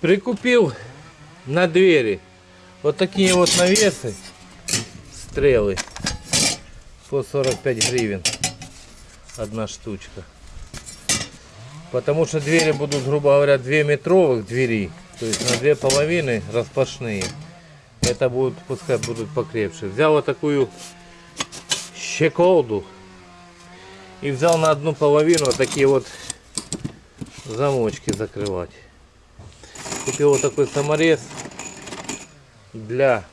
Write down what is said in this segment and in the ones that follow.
Прикупил на двери вот такие вот навесы, стрелы по 45 гривен одна штучка. Потому что двери будут, грубо говоря, 2 метровых двери, то есть на две половины распашные. Это будут, пускай будут покрепше. Взял вот такую щеколду и взял на одну половину вот такие вот замочки закрывать. Купил вот такой саморез для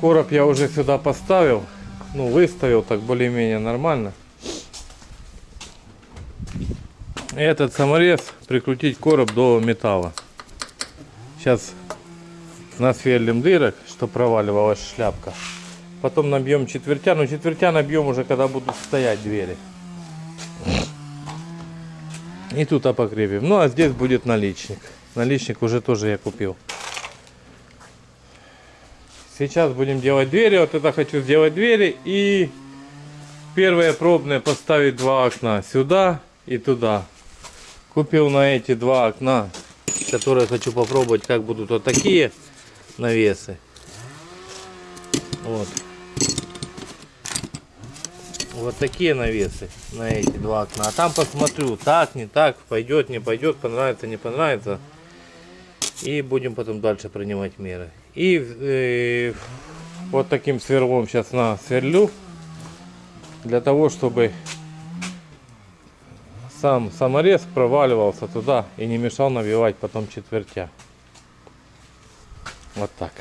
короб я уже сюда поставил, ну выставил так более-менее нормально. Этот саморез прикрутить короб до металла. Сейчас насверлим дырок, что проваливалась шляпка. Потом набьем четвертя, но четвертя набьем уже когда будут стоять двери. И тут покрепим. Ну а здесь будет наличник. Наличник уже тоже я купил. Сейчас будем делать двери. Вот это хочу сделать двери. И первое пробное поставить два окна. Сюда и туда. Купил на эти два окна, которые хочу попробовать, как будут вот такие навесы. Вот. Вот такие навесы на эти два окна. А там посмотрю, так, не так, пойдет, не пойдет, понравится, не понравится. И будем потом дальше принимать меры. И э, вот таким сверлом сейчас на сверлю. Для того, чтобы сам саморез проваливался туда и не мешал набивать потом четвертя. Вот так.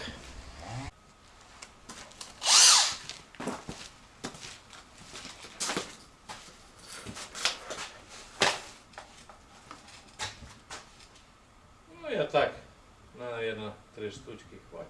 Ну я так, наверное, три штучки хватит.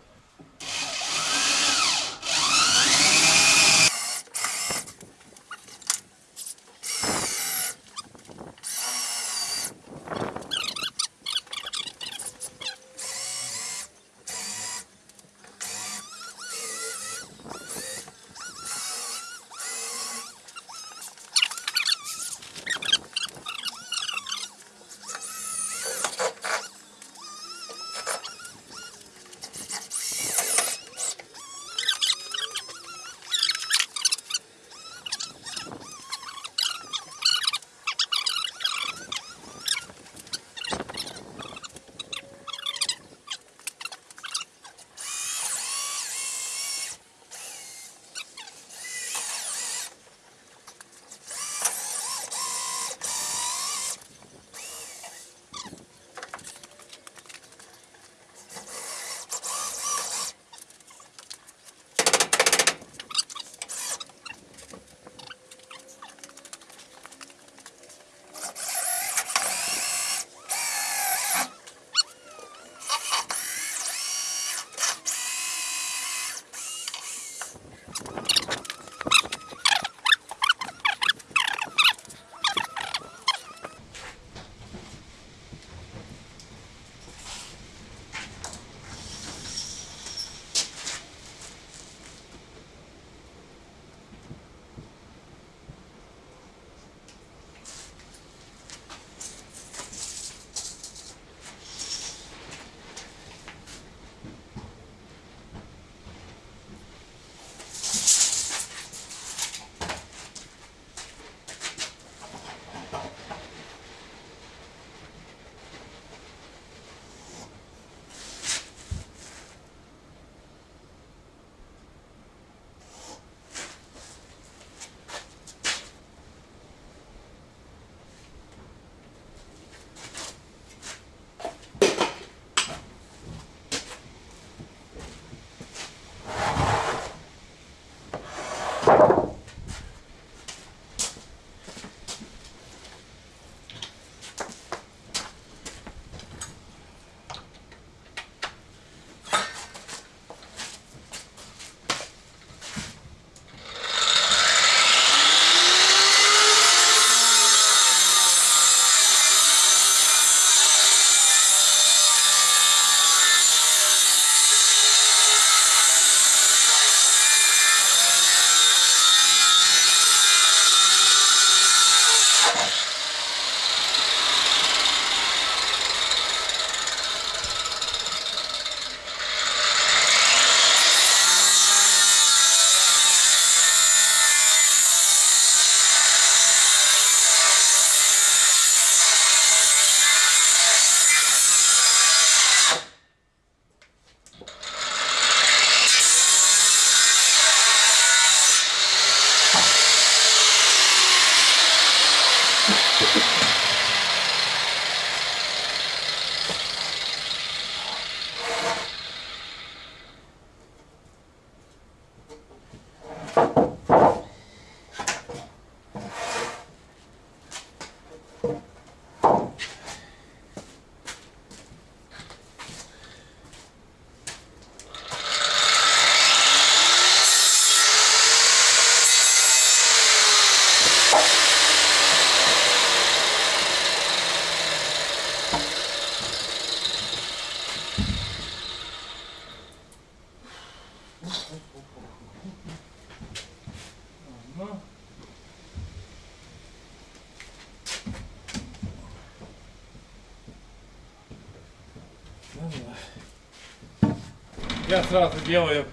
Сразу делаю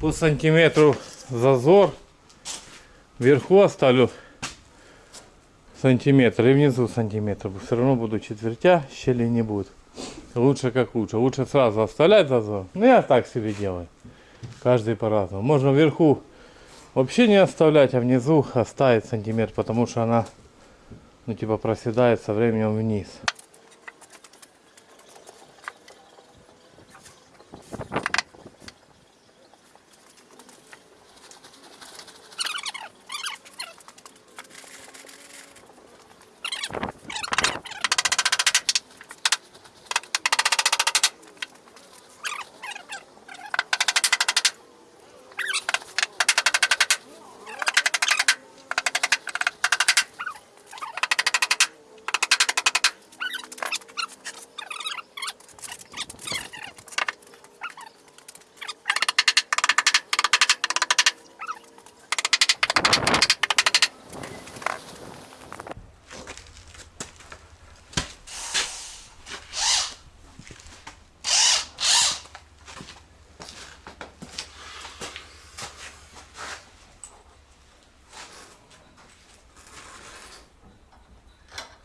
по сантиметру зазор. Вверху оставлю сантиметр и внизу сантиметр. Все равно буду четвертя, щели не будет. Лучше как лучше. Лучше сразу оставлять зазор. Ну я так себе делаю. Каждый по-разному. Можно вверху вообще не оставлять, а внизу оставить сантиметр, потому что она ну типа проседает со временем вниз.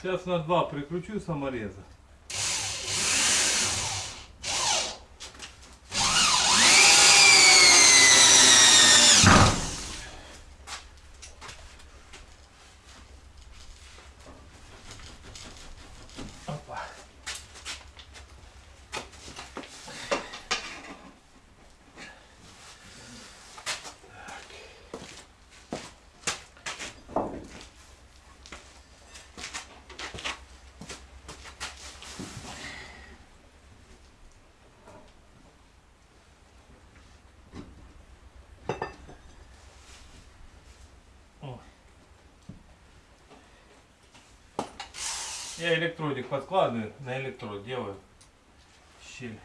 Сейчас на два прикручу самореза. Я электродик подкладываю, на электрод делаю щель.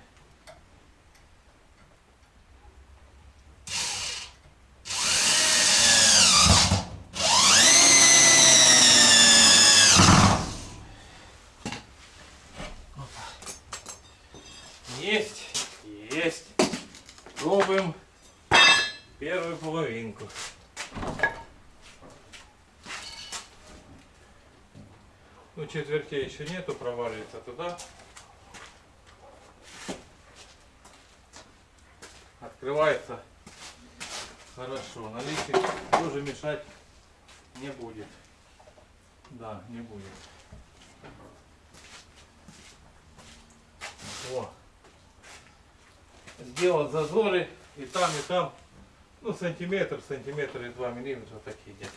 Есть, есть. Пробуем первую половинку. Ну, четвертей еще нету, проваливается туда. Открывается хорошо. Наличие тоже мешать не будет. Да, не будет. О. Сделал зазоры и там, и там. Ну, сантиметр, сантиметр и два миллиметра такие где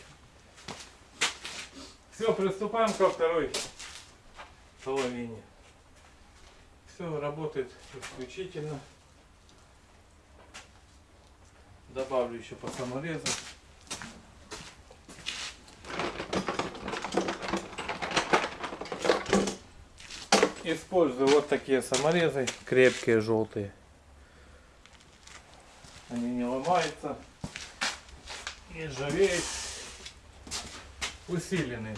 все, приступаем ко второй половине. Все работает исключительно. Добавлю еще по саморезу. Использую вот такие саморезы, крепкие, желтые. Они не ломаются, не ржавеют усиленный.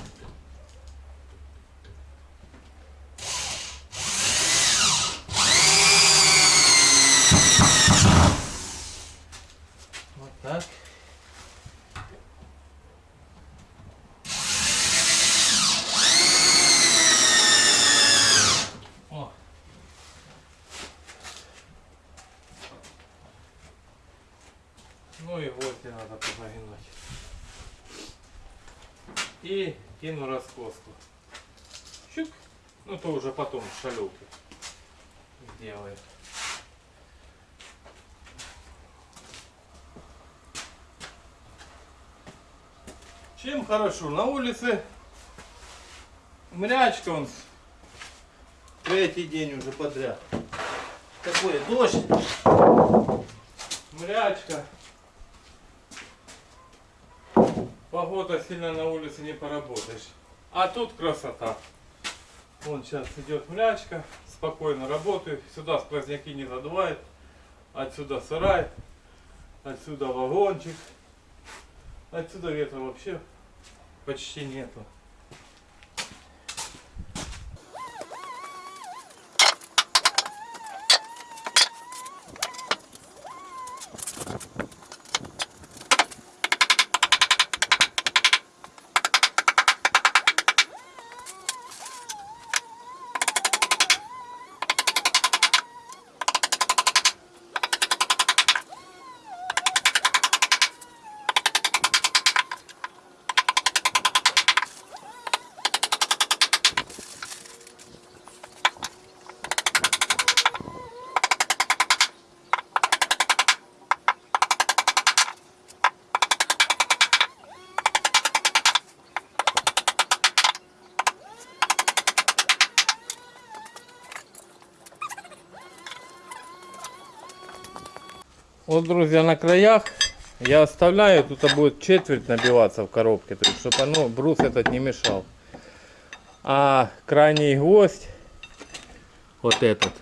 Вот так. О. Ну и не надо позагинать и кину раскоску. Щук. Ну то уже потом в шалюке Чем хорошо? На улице мрячка он третий день уже подряд. Такой дождь, мрячка. Погода сильно на улице не поработаешь. А тут красота. Вон сейчас идет млячка, спокойно работаю. Сюда сквозняки не задувает. Отсюда сарай, отсюда вагончик. Отсюда ветра вообще почти нету. Вот, друзья, на краях я оставляю, тут будет четверть набиваться в коробке, то есть, чтобы оно, брус этот не мешал. А крайний гвоздь, вот этот,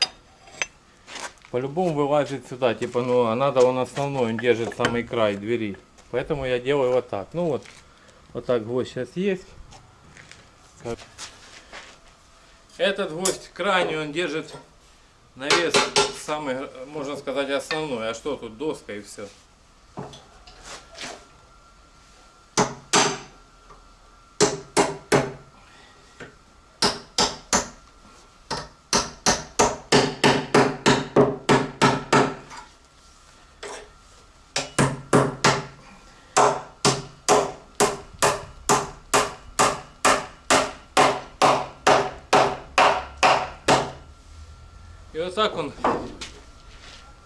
по-любому вылазит сюда, типа, ну, а надо он основной, он держит самый край двери. Поэтому я делаю вот так. Ну вот, вот так гвоздь сейчас есть. Этот гвоздь крайний, он держит навес самый, можно сказать, основной. А что тут, доска и все. Так он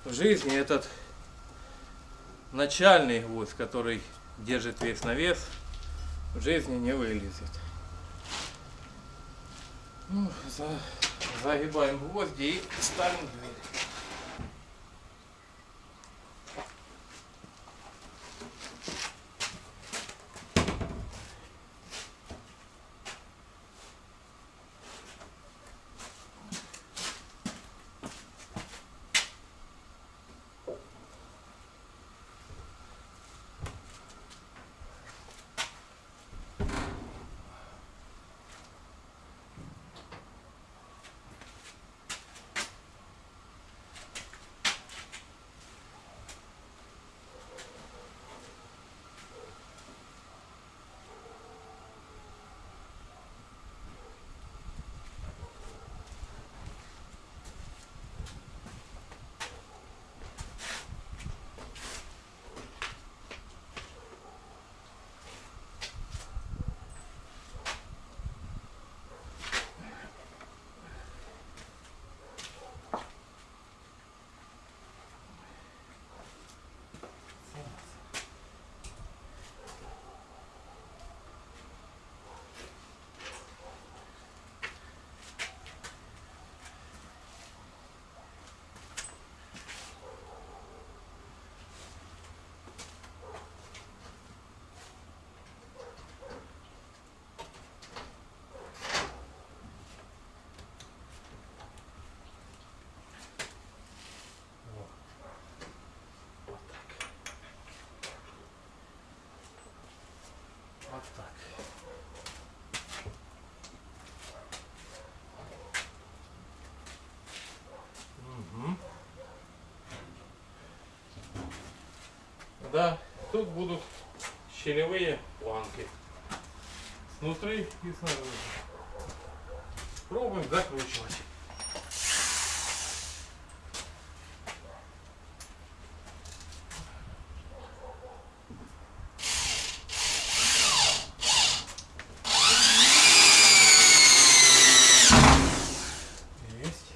в жизни этот начальный гвоздь, который держит весь навес, в жизни не вылезет. Ну, за, загибаем гвозди и ставим дверь. Да, тут будут щелевые планки. Снутри и снаружи. Пробуем закручивать. Есть.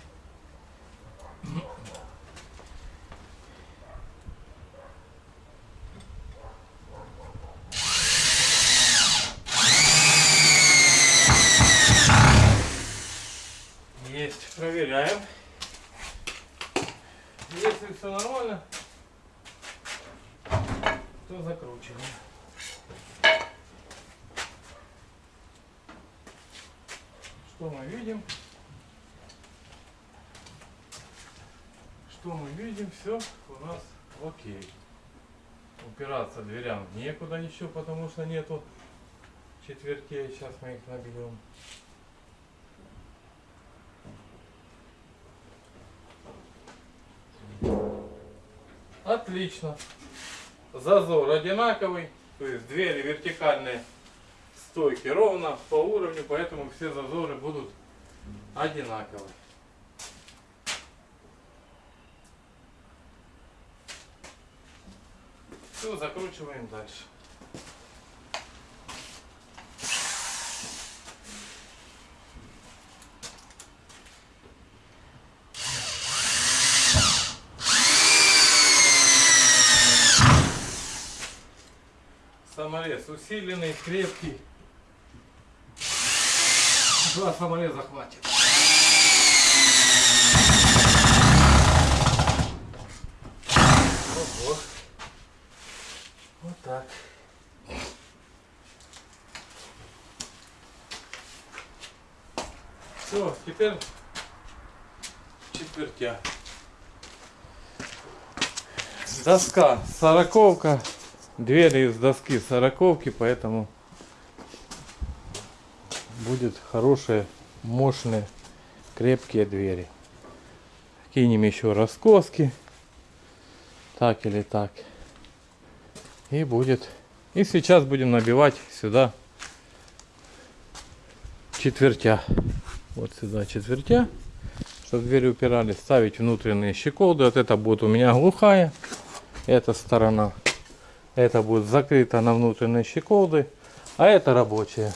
Есть. Проверяем. Если все нормально, то закручиваем. Что мы видим? Что мы видим? Все у нас окей. Упираться дверям некуда еще, потому что нету четвертей. Сейчас мы их набьем. Отлично. Зазор одинаковый. То есть двери вертикальные стойки ровно по уровню, поэтому все зазоры будут одинаковые. Все, закручиваем дальше. Саморез усиленный, крепкий. Два самореза хватит. Оп. Вот. Так. Все, теперь четвертя. Доска сороковка. Двери из доски сороковки, поэтому будет хорошие, мощные, крепкие двери. Кинем еще раскоски. Так или так. И будет. И сейчас будем набивать сюда четвертя. Вот сюда четвертя. Чтобы двери упирались. Ставить внутренние щеколды. Вот это будет у меня глухая. Эта сторона. Это будет закрыто на внутренние щеколды. А это рабочая.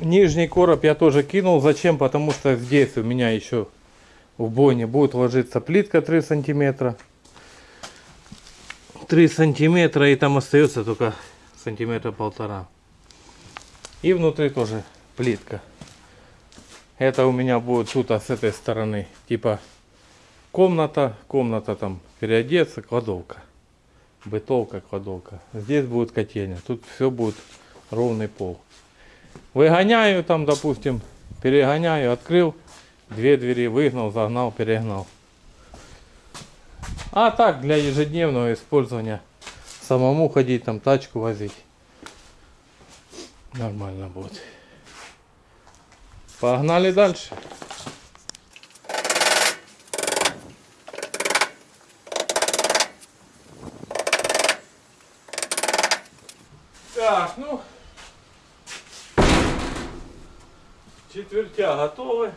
Нижний короб я тоже кинул. Зачем? Потому что здесь у меня еще в бойне будет ложиться плитка 3 сантиметра. 3 сантиметра и там остается только сантиметра полтора. И внутри тоже плитка. Это у меня будет тут а с этой стороны типа комната, комната там переодеться, кладовка. Бытовка, кладовка. Здесь будет котельня. Тут все будет ровный пол. Выгоняю там, допустим, перегоняю, открыл, две двери выгнал, загнал, перегнал. А так, для ежедневного использования, самому ходить, там тачку возить, нормально будет. Погнали дальше. Так, ну, четвертя готовы.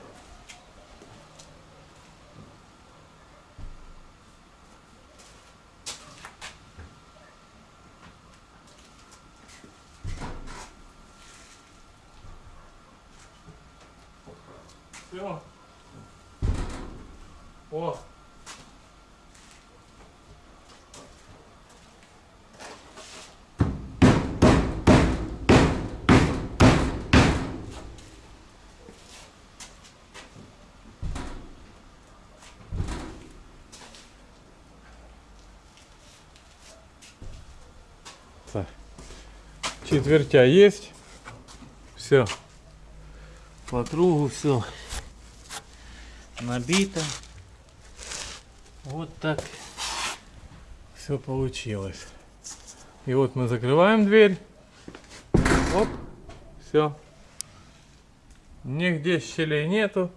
Все. О. Так. Четвертя есть. Все. По кругу все набито. Вот так все получилось. И вот мы закрываем дверь. Оп, все. Нигде щелей нету.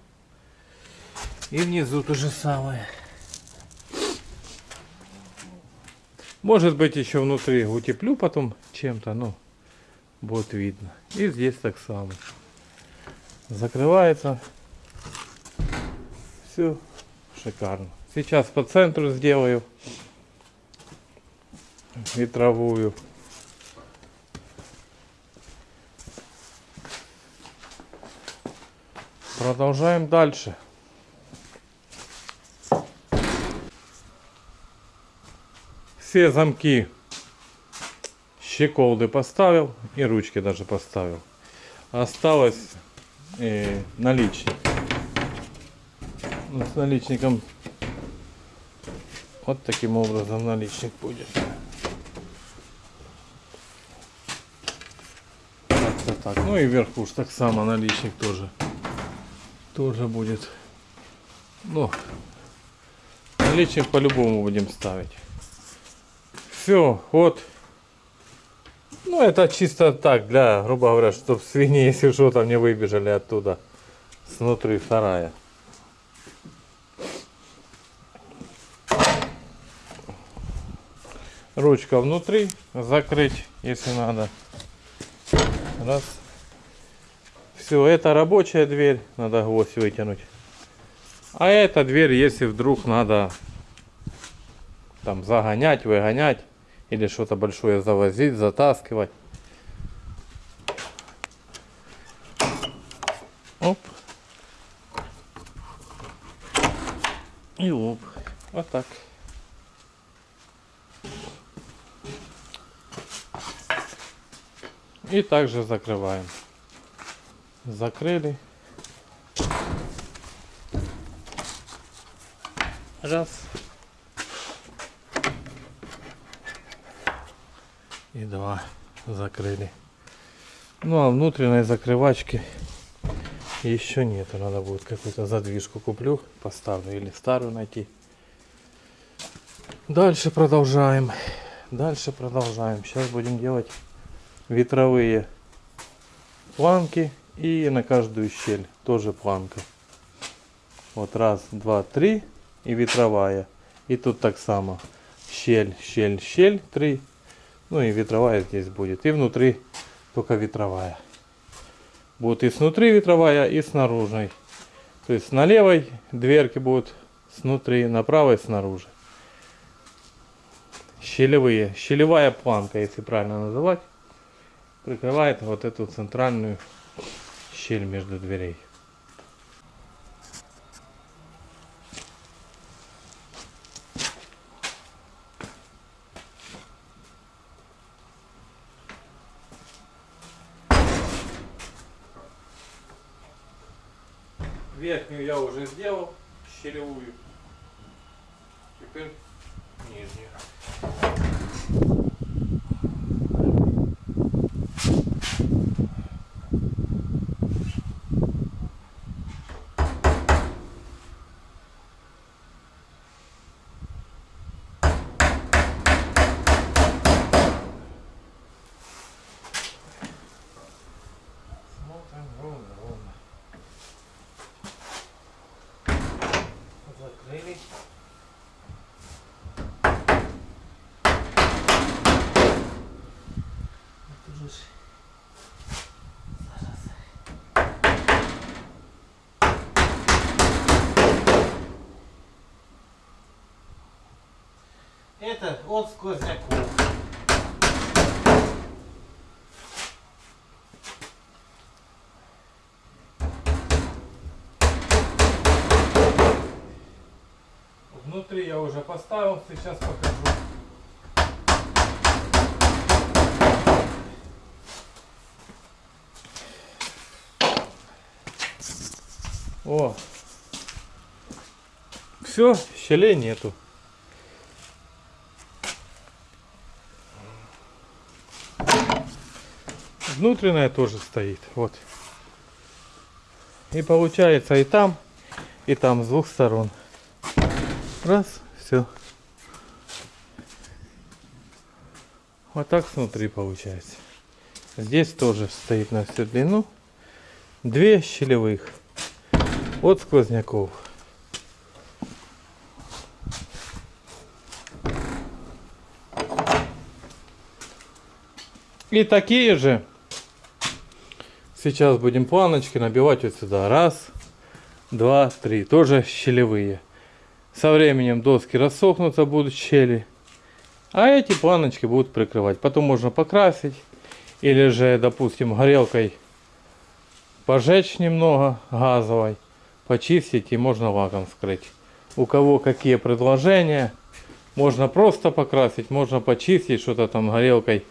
И внизу то же самое. Может быть еще внутри утеплю потом чем-то, но будет видно. И здесь так само. Закрывается. Все шикарно. Сейчас по центру сделаю ветровую. Продолжаем дальше. Все замки щеколды поставил и ручки даже поставил. Осталось э, наличник. Ну, с наличником вот таким образом наличник будет. Так. Ну и вверху уж так само наличник тоже. Тоже будет. Ну, наличник по-любому будем ставить. Все, вот. Ну, это чисто так, для, грубо говоря, чтобы свиньи, если что, там не выбежали оттуда, снутри сарая. Ручка внутри, закрыть, если надо. Раз. Все, это рабочая дверь, надо гвоздь вытянуть. А эта дверь, если вдруг надо там загонять, выгонять, или что-то большое завозить, затаскивать. Оп. И оп. Вот так. И также закрываем. Закрыли. Раз. И два. Закрыли. Ну а внутренней закрывачки еще нету. Надо будет какую-то задвижку куплю, поставлю или старую найти. Дальше продолжаем. Дальше продолжаем. Сейчас будем делать ветровые планки и на каждую щель тоже планка. Вот раз, два, три и ветровая. И тут так само. Щель, щель, щель, три. Ну и ветровая здесь будет. И внутри только ветровая. Будет и снутри ветровая, и снаружи. То есть на левой дверки будут снутри, на правой снаружи. Щелевые. Щелевая планка, если правильно называть. Прикрывает вот эту центральную щель между дверей. Верхнюю я уже сделал, щелевую. Теперь нижнюю. Смотрим ровно, ровно. Закрыли. Это поставил, сейчас покажу. О, все, щелей нету. Внутренняя тоже стоит, вот. И получается и там, и там с двух сторон. Раз, все. Вот так снутри получается. Здесь тоже стоит на всю длину. Две щелевых от сквозняков. И такие же сейчас будем планочки набивать вот сюда. Раз, два, три. Тоже щелевые. Со временем доски рассохнутся, будут щели. А эти планочки будут прикрывать. Потом можно покрасить. Или же, допустим, горелкой пожечь немного газовой. Почистить и можно лаком скрыть. У кого какие предложения. Можно просто покрасить, можно почистить, что-то там горелкой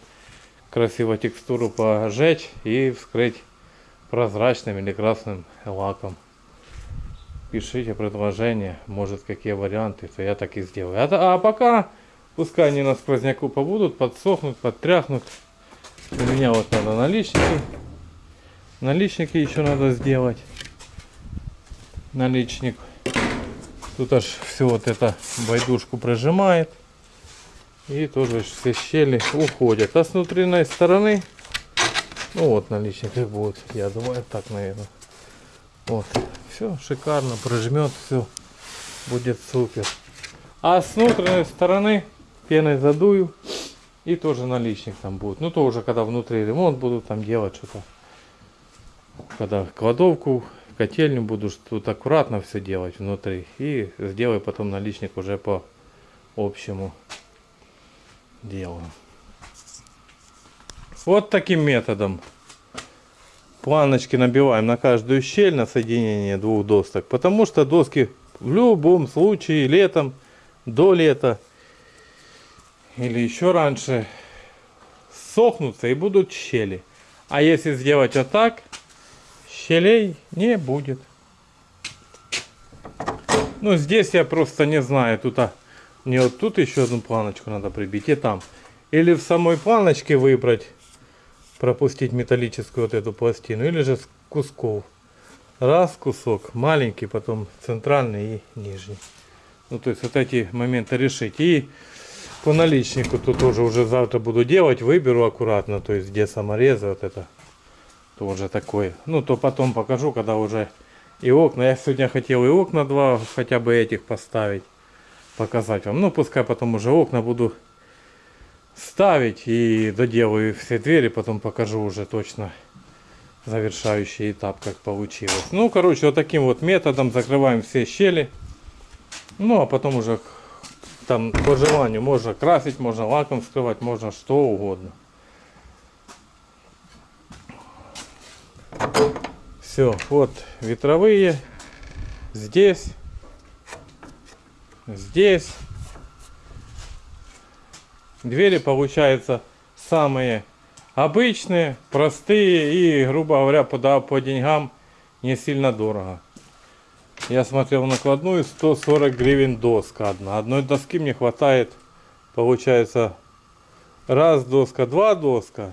красиво текстуру пожечь и вскрыть прозрачным или красным лаком пишите предложения, может какие варианты, то я так и сделаю. А, а пока, пускай они на сквозняку побудут, подсохнут, подтряхнут. У меня вот надо наличники. Наличники еще надо сделать. Наличник. Тут аж все вот это байдушку прожимает. И тоже все щели уходят. А с внутренней стороны, ну вот наличник как будет, я думаю, так, наверное. Вот. Все шикарно, прожмет все, будет супер. А с внутренней стороны пеной задую и тоже наличник там будет. Ну то уже когда внутри ремонт будут там делать что-то. Когда кладовку, котельню буду тут аккуратно все делать внутри. И сделаю потом наличник уже по общему делу. Вот таким методом планочки набиваем на каждую щель на соединение двух досок. Потому что доски в любом случае летом, до лета или еще раньше сохнутся и будут щели. А если сделать вот так, щелей не будет. Ну, здесь я просто не знаю. Тут, а, мне вот тут еще одну планочку надо прибить и там. Или в самой планочке выбрать, пропустить металлическую вот эту пластину, или же с кусков. Раз кусок, маленький, потом центральный и нижний. Ну, то есть вот эти моменты решить. И по наличнику тут тоже уже завтра буду делать, выберу аккуратно, то есть где саморезы, вот это тоже такое. Ну, то потом покажу, когда уже и окна. Я сегодня хотел и окна два хотя бы этих поставить, показать вам. Ну, пускай потом уже окна буду ставить и доделаю все двери, потом покажу уже точно завершающий этап, как получилось. Ну, короче, вот таким вот методом закрываем все щели. Ну, а потом уже там по желанию можно красить, можно лаком скрывать, можно что угодно. Все, вот ветровые. Здесь. Здесь. Двери получаются самые обычные, простые и, грубо говоря, по, да, по деньгам не сильно дорого. Я смотрел накладную 140 гривен доска одна. Одной доски мне хватает, получается, раз доска, два доска.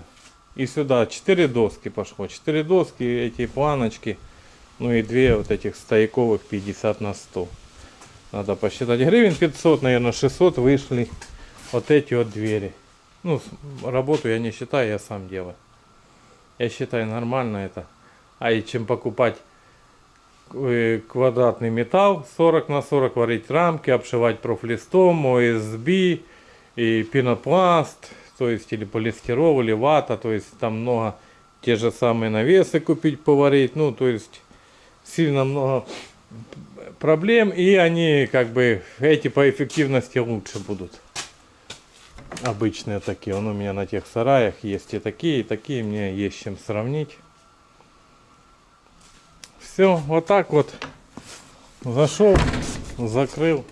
И сюда 4 доски пошло. 4 доски, эти планочки. Ну и две вот этих стояковых 50 на 100. Надо посчитать. Гривен 500, наверное, 600 вышли вот эти вот двери. Ну, работу я не считаю, я сам делаю. Я считаю нормально это. А и чем покупать квадратный металл 40 на 40, варить рамки, обшивать профлистом, ОСБ и пенопласт, то есть или полистирол, или вата, то есть там много те же самые навесы купить, поварить, ну то есть сильно много проблем и они как бы эти по эффективности лучше будут. Обычные такие, он у меня на тех сараях есть и такие, и такие, мне есть чем сравнить. Все, вот так вот зашел, закрыл,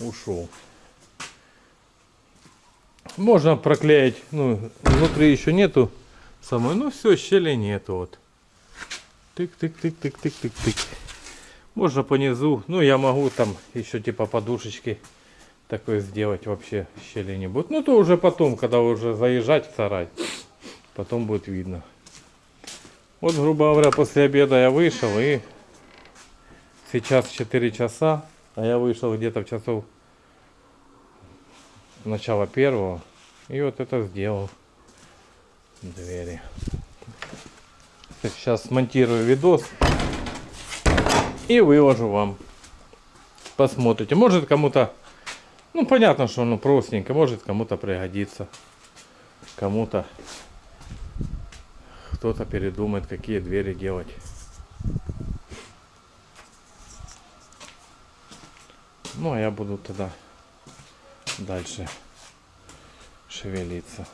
ушел. Можно проклеить, ну, внутри еще нету самой, ну все, щели нету вот. Тык-тык-тык-тык-тык-тык-тык. Можно по низу, ну я могу там еще типа подушечки такое сделать, вообще щели не будет. Ну то уже потом, когда уже заезжать в сарай, потом будет видно. Вот, грубо говоря, после обеда я вышел и сейчас 4 часа, а я вышел где-то в часов начала первого и вот это сделал двери. Сейчас смонтирую видос и выложу вам. Посмотрите. Может кому-то, ну понятно, что оно простенько, может кому-то пригодится. Кому-то кто-то передумает, какие двери делать. Ну, а я буду тогда дальше шевелиться.